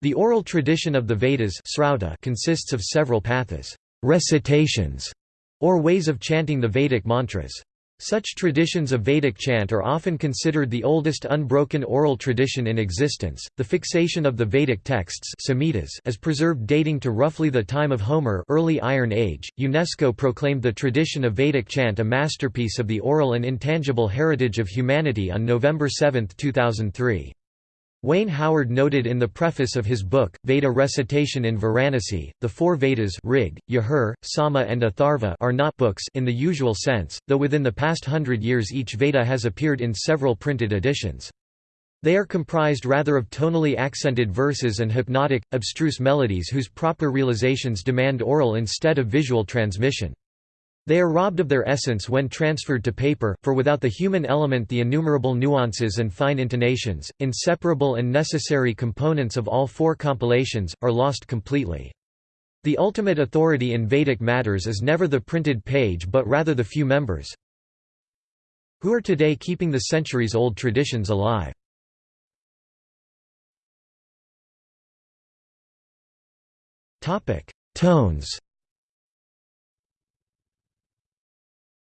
The oral tradition of the Vedas consists of several pathas recitations", or ways of chanting the Vedic mantras. Such traditions of Vedic chant are often considered the oldest unbroken oral tradition in existence. The fixation of the Vedic texts Samhitas as preserved dating to roughly the time of Homer, early Iron Age. UNESCO proclaimed the tradition of Vedic chant a masterpiece of the oral and intangible heritage of humanity on November 7, 2003. Wayne Howard noted in the preface of his book, Veda Recitation in Varanasi, the four Vedas Rig, Yajur, Sama and Atharva are not books in the usual sense, though within the past hundred years each Veda has appeared in several printed editions. They are comprised rather of tonally accented verses and hypnotic, abstruse melodies whose proper realizations demand oral instead of visual transmission. They are robbed of their essence when transferred to paper, for without the human element the innumerable nuances and fine intonations, inseparable and necessary components of all four compilations, are lost completely. The ultimate authority in Vedic matters is never the printed page but rather the few members who are today keeping the centuries-old traditions alive. Tones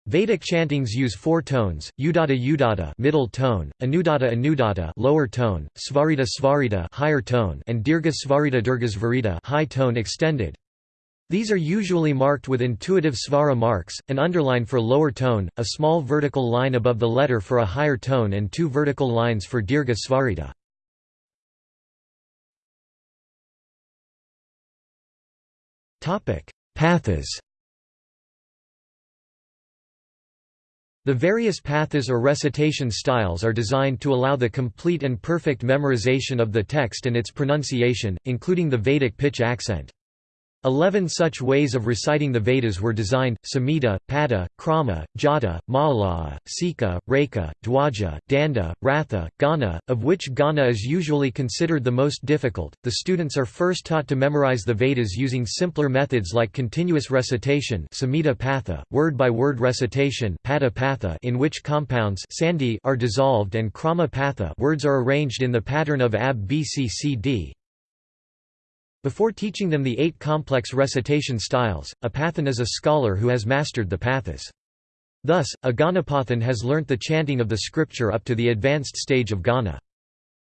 Vedic chantings use four tones: Udata Udata middle tone, Anudata Anudata lower tone, Svarita Svarita higher tone, and Dirgha Svarita Dirgha Svarita high tone extended. These are usually marked with intuitive svara marks, an underline for lower tone, a small vertical line above the letter for a higher tone and two vertical lines for Dirgha Svarita. Pathas The various pathas or recitation styles are designed to allow the complete and perfect memorization of the text and its pronunciation, including the Vedic pitch accent. Eleven such ways of reciting the Vedas were designed, Samhita, Pada, Krama, Jata, Malala, Sika, Reka, Dwaja, Danda, Ratha, Gana, of which Gana is usually considered the most difficult. The students are first taught to memorize the Vedas using simpler methods like continuous recitation word-by-word recitation Pada Patha in which compounds are dissolved and Krama Patha words are arranged in the pattern of AB BC before teaching them the eight complex recitation styles, a pathan is a scholar who has mastered the pathas. Thus, a Ganapathan has learnt the chanting of the scripture up to the advanced stage of Gana.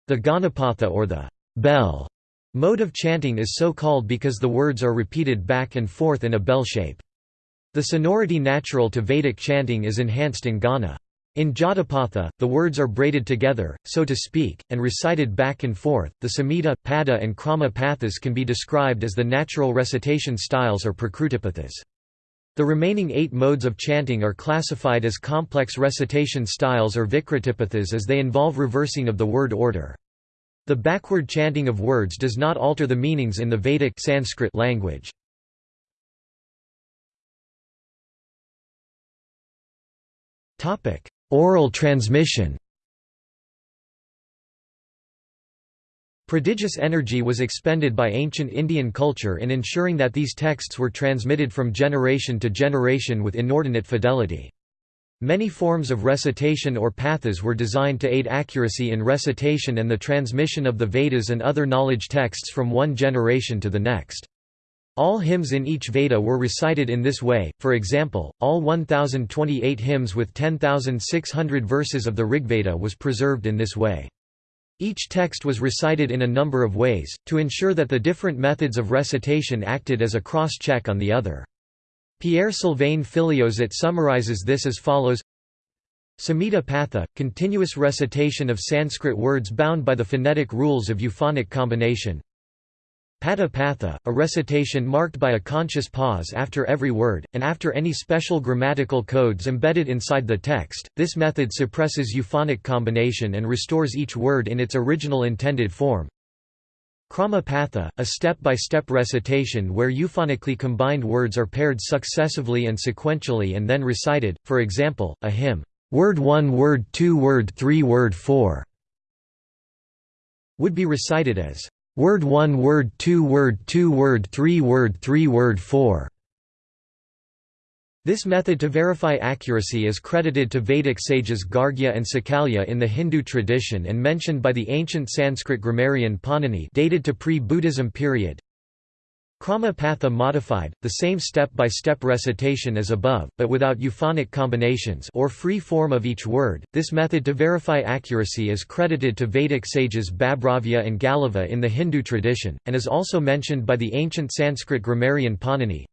The Ganapatha or the bell mode of chanting is so called because the words are repeated back and forth in a bell shape. The sonority natural to Vedic chanting is enhanced in Gana. In Jatapatha, the words are braided together, so to speak, and recited back and forth. The Samhita, Pada, and Krama pathas can be described as the natural recitation styles or Prakrutipathas. The remaining eight modes of chanting are classified as complex recitation styles or Vikritipathas as they involve reversing of the word order. The backward chanting of words does not alter the meanings in the Vedic Sanskrit language. Oral transmission Prodigious energy was expended by ancient Indian culture in ensuring that these texts were transmitted from generation to generation with inordinate fidelity. Many forms of recitation or pathas were designed to aid accuracy in recitation and the transmission of the Vedas and other knowledge texts from one generation to the next. All hymns in each Veda were recited in this way, for example, all 1028 hymns with 10,600 verses of the Rigveda was preserved in this way. Each text was recited in a number of ways, to ensure that the different methods of recitation acted as a cross-check on the other. Pierre Sylvain Filliozat summarizes this as follows Samhita Patha, continuous recitation of Sanskrit words bound by the phonetic rules of euphonic combination Pada Patha, a recitation marked by a conscious pause after every word, and after any special grammatical codes embedded inside the text. This method suppresses euphonic combination and restores each word in its original intended form. Krama Patha, a step-by-step -step recitation where euphonically combined words are paired successively and sequentially and then recited, for example, a hymn, word 1 word 2 word 3 word 4 would be recited as Word 1 Word 2 Word 2 Word 3 Word 3 Word 4 This method to verify accuracy is credited to Vedic sages Gargya and Sakalya in the Hindu tradition and mentioned by the ancient Sanskrit grammarian Panini dated to pre-Buddhism period. Krama Patha modified, the same step-by-step recitation as above, but without euphonic combinations or free form of each word. This method to verify accuracy is credited to Vedic sages Babhravya and Galava in the Hindu tradition, and is also mentioned by the ancient Sanskrit grammarian Panini.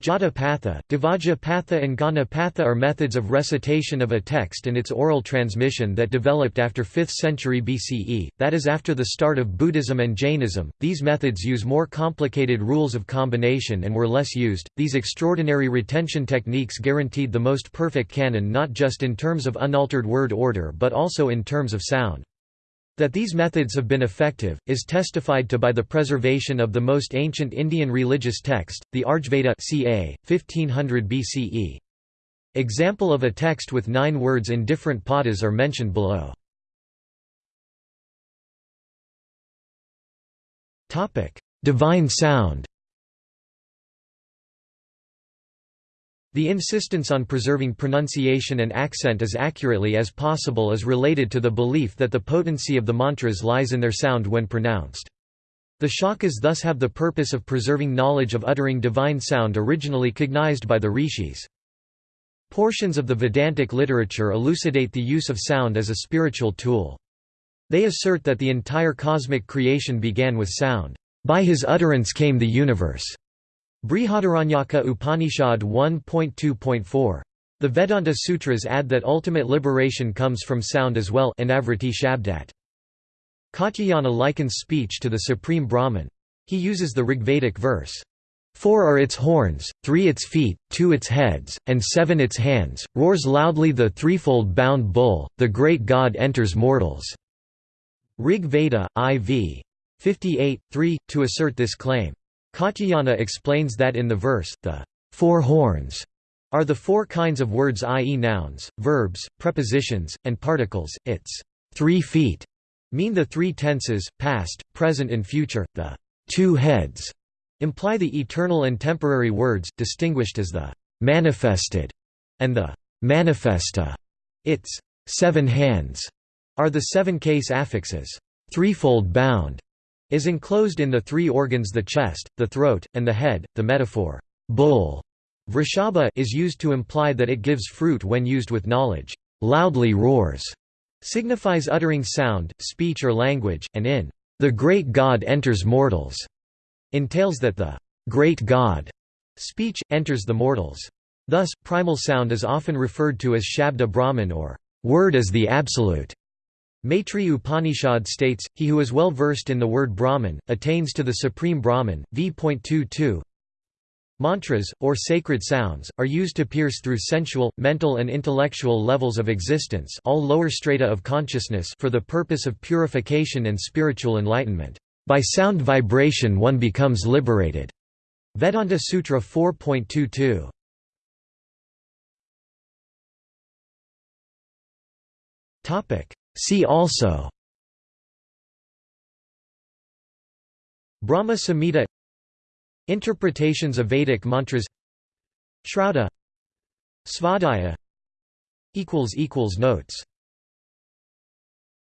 Jata Patha, Divaja Patha and Gana Patha are methods of recitation of a text and its oral transmission that developed after 5th century BCE, that is after the start of Buddhism and Jainism. These methods use more complicated rules of combination and were less used. These extraordinary retention techniques guaranteed the most perfect canon not just in terms of unaltered word order but also in terms of sound. That these methods have been effective, is testified to by the preservation of the most ancient Indian religious text, the Rigveda ca. 1500 BCE. Example of a text with nine words in different padas are mentioned below. Divine sound The insistence on preserving pronunciation and accent as accurately as possible is related to the belief that the potency of the mantras lies in their sound when pronounced. The shakas thus have the purpose of preserving knowledge of uttering divine sound originally cognized by the rishis. Portions of the Vedantic literature elucidate the use of sound as a spiritual tool. They assert that the entire cosmic creation began with sound. By his utterance came the universe. Brihadaranyaka Upanishad 1.2.4. The Vedanta Sutras add that ultimate liberation comes from sound as well Shabdat. Katyayana likens speech to the supreme Brahman. He uses the Rigvedic verse, Four are its horns, three its feet, two its heads, and seven its hands, roars loudly the threefold bound bull, the great god enters mortals." Rig Veda, IV. 58, 3, to assert this claim. Katyayana explains that in the verse, the four horns are the four kinds of words i.e. nouns, verbs, prepositions, and particles, its three feet mean the three tenses, past, present and future, the two heads imply the eternal and temporary words, distinguished as the manifested and the manifesta. Its seven hands are the seven case affixes, threefold bound, is enclosed in the three organs the chest, the throat, and the head. The metaphor, bull, vrishaba is used to imply that it gives fruit when used with knowledge. Loudly roars signifies uttering sound, speech or language, and in the great God enters mortals entails that the great God speech enters the mortals. Thus, primal sound is often referred to as Shabda Brahman or word as the absolute. Maitri Upanishad states, he who is well versed in the word Brahman, attains to the supreme Brahman. v.22 Mantras, or sacred sounds, are used to pierce through sensual, mental and intellectual levels of existence all lower strata of consciousness for the purpose of purification and spiritual enlightenment. By sound vibration one becomes liberated. Vedanta Sutra 4.22 Topic See also. Brahma Samhita. Interpretations of Vedic mantras. Shraddha. Svadhyaya. Notes